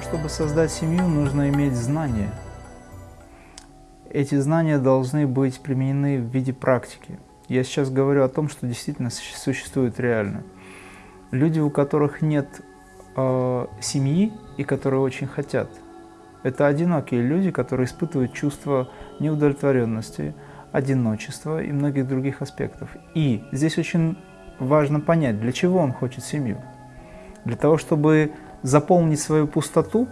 чтобы создать семью, нужно иметь знания. Эти знания должны быть применены в виде практики. Я сейчас говорю о том, что действительно существует реально. Люди, у которых нет э, семьи и которые очень хотят, это одинокие люди, которые испытывают чувство неудовлетворенности, одиночества и многих других аспектов. И здесь очень важно понять, для чего он хочет семью. Для того, чтобы заполнить свою пустоту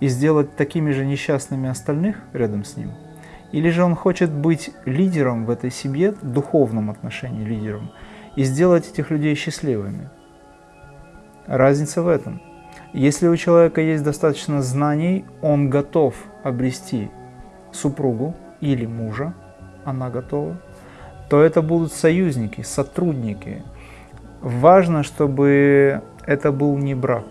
и сделать такими же несчастными остальных рядом с ним? Или же он хочет быть лидером в этой семье, в духовном отношении лидером, и сделать этих людей счастливыми? Разница в этом. Если у человека есть достаточно знаний, он готов обрести супругу или мужа, она готова, то это будут союзники, сотрудники. Важно, чтобы это был не брак.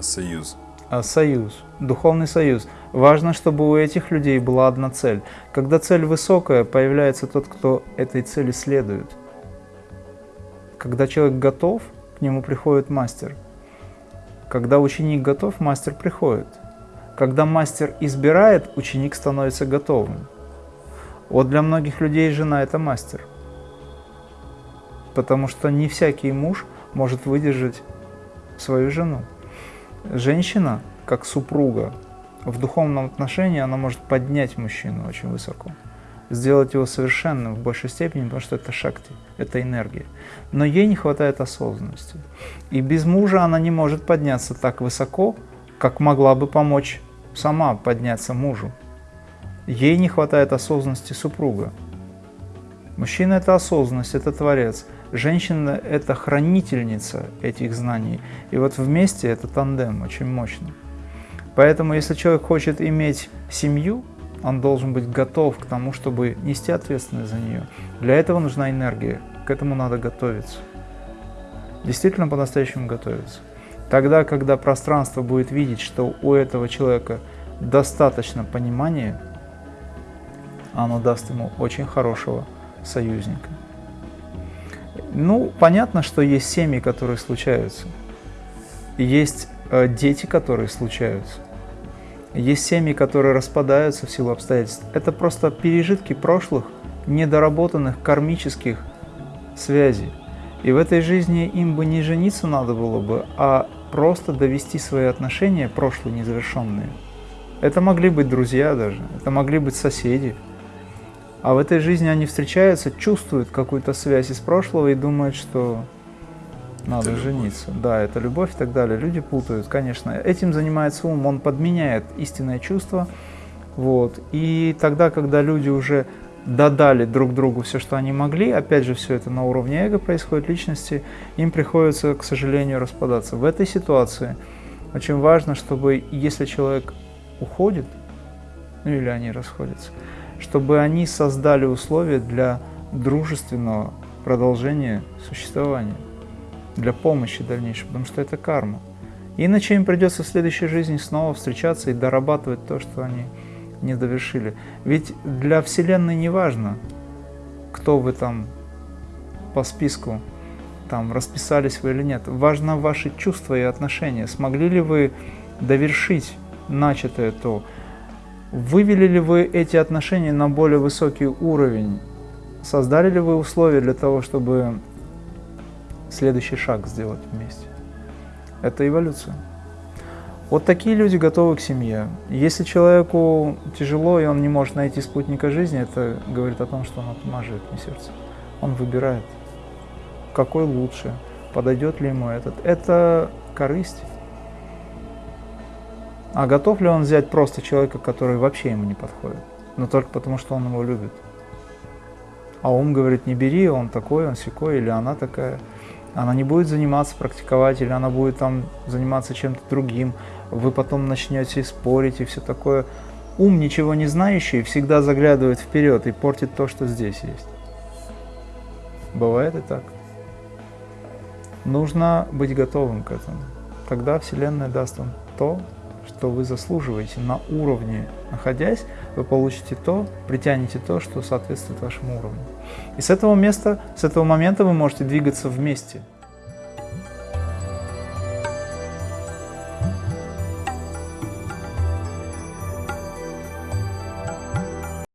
А союз? А союз, духовный союз. Важно, чтобы у этих людей была одна цель. Когда цель высокая, появляется тот, кто этой цели следует. Когда человек готов, к нему приходит мастер. Когда ученик готов, мастер приходит. Когда мастер избирает, ученик становится готовым. Вот для многих людей жена – это мастер. Потому что не всякий муж может выдержать свою жену. Женщина, как супруга, в духовном отношении она может поднять мужчину очень высоко, сделать его совершенным в большей степени, потому что это шакти, это энергия. Но ей не хватает осознанности. И без мужа она не может подняться так высоко, как могла бы помочь сама подняться мужу. Ей не хватает осознанности супруга. Мужчина – это осознанность, это творец – Женщина – это хранительница этих знаний. И вот вместе это тандем очень мощно. Поэтому, если человек хочет иметь семью, он должен быть готов к тому, чтобы нести ответственность за нее. Для этого нужна энергия, к этому надо готовиться. Действительно по-настоящему готовиться. Тогда, когда пространство будет видеть, что у этого человека достаточно понимания, оно даст ему очень хорошего союзника. Ну, понятно, что есть семьи, которые случаются. Есть э, дети, которые случаются. Есть семьи, которые распадаются в силу обстоятельств. Это просто пережитки прошлых, недоработанных кармических связей. И в этой жизни им бы не жениться надо было бы, а просто довести свои отношения, прошлые незавершенные. Это могли быть друзья даже, это могли быть соседи, а в этой жизни они встречаются, чувствуют какую-то связь из прошлого и думают, что надо это жениться. Любовь. Да, это любовь и так далее. Люди путают, конечно. Этим занимается ум, он подменяет истинное чувство. Вот. И тогда, когда люди уже додали друг другу все, что они могли, опять же, все это на уровне эго происходит, личности, им приходится, к сожалению, распадаться. В этой ситуации очень важно, чтобы если человек уходит, ну или они расходятся, чтобы они создали условия для дружественного продолжения существования, для помощи дальнейшей, потому что это карма. Иначе им придется в следующей жизни снова встречаться и дорабатывать то, что они не довершили. Ведь для Вселенной не важно, кто вы там по списку там расписались вы или нет. Важно ваши чувства и отношения. Смогли ли вы довершить начатое то, Вывели ли вы эти отношения на более высокий уровень? Создали ли вы условия для того, чтобы следующий шаг сделать вместе? Это эволюция. Вот такие люди готовы к семье. Если человеку тяжело, и он не может найти спутника жизни, это говорит о том, что он отмаживает не сердце. Он выбирает, какой лучше, подойдет ли ему этот. Это корысть. А готов ли он взять просто человека, который вообще ему не подходит, но только потому, что он его любит? А ум говорит, не бери, он такой, он секой, или она такая. Она не будет заниматься, практиковать, или она будет там заниматься чем-то другим. Вы потом начнете спорить и все такое. Ум, ничего не знающий, всегда заглядывает вперед и портит то, что здесь есть. Бывает и так. Нужно быть готовым к этому. Тогда Вселенная даст вам то, что вы заслуживаете на уровне, находясь, вы получите то, притянете то, что соответствует вашему уровню. И с этого места, с этого момента вы можете двигаться вместе.